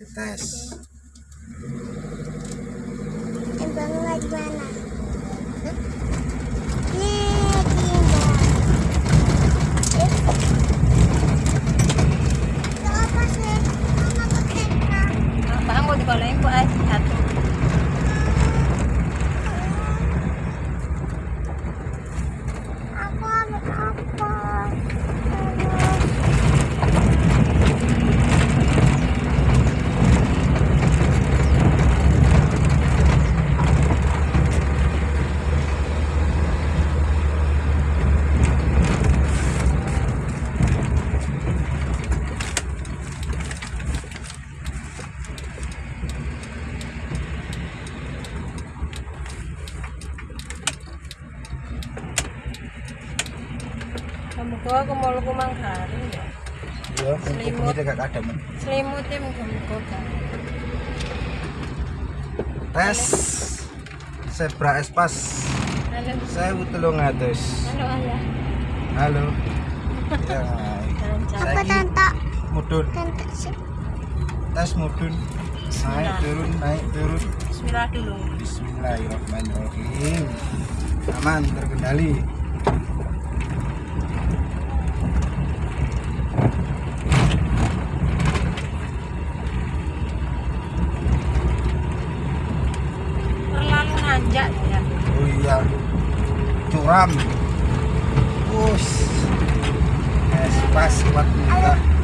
tes Timbangnya di mana? Eh. Itu apa sih? Mama ketika. Apa mau dikolain satu. Kamu ko ako mau lu kumang hari ya. ya Selimut. gak ada men Selimutnya mau kamu ko ka. tes zebra espas Halo. saya telung atus Halo ayah. halo ya. Apa tante? mudun Tante sih. tes mudun naik turun naik turun. Bismillah dulu. Bismillahirrahmanirrahim. Aman terkendali. Terlalu nanjak ya. oh iya. Curam. Us. Espas buat kita